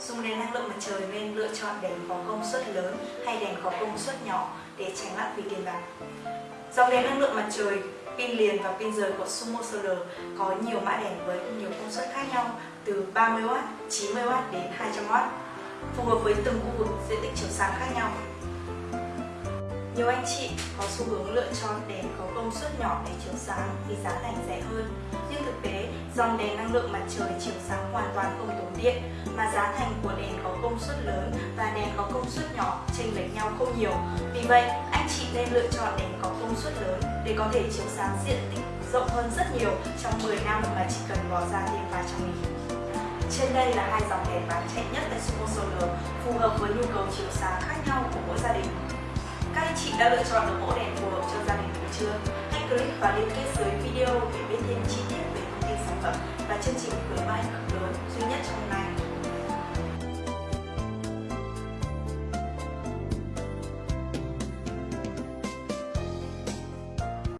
Dùng đèn năng lượng mặt trời nên lựa chọn đèn có công suất lớn hay đèn có công suất nhỏ để tránh lãng phí tiền bạc. Dòng đèn năng lượng mặt trời, pin liền và pin rời của Sumo Solar có nhiều mã đèn với nhiều công suất khác nhau từ 30W, 90W đến 200W, phù hợp với từng khu vực diện tích chiếu sáng khác nhau. Nhiều anh chị có xu hướng lựa chọn đèn có công suất nhỏ để chiếu sáng vì giá thành rẻ hơn. Dòng đèn năng lượng mặt trời chiếu sáng hoàn toàn không tốn điện mà giá thành của đèn có công suất lớn và đèn có công suất nhỏ chênh lệch nhau không nhiều. Vì vậy, anh chị nên lựa chọn đèn có công suất lớn để có thể chiếu sáng diện tích rộng hơn rất nhiều trong 10 năm mà chỉ cần bỏ ra thêm vài trăm nghìn. Trên đây là hai dòng đèn bán chạy nhất tại Sumo Solar, phù hợp với nhu cầu chiếu sáng khác nhau của mỗi gia đình. Các anh chị đã lựa chọn được mẫu đèn phù hợp cho gia đình mình chưa? Hãy click vào liên kết dưới video để biết thêm chi tiết vai ảnh hưởng lớn duy nhất trong này.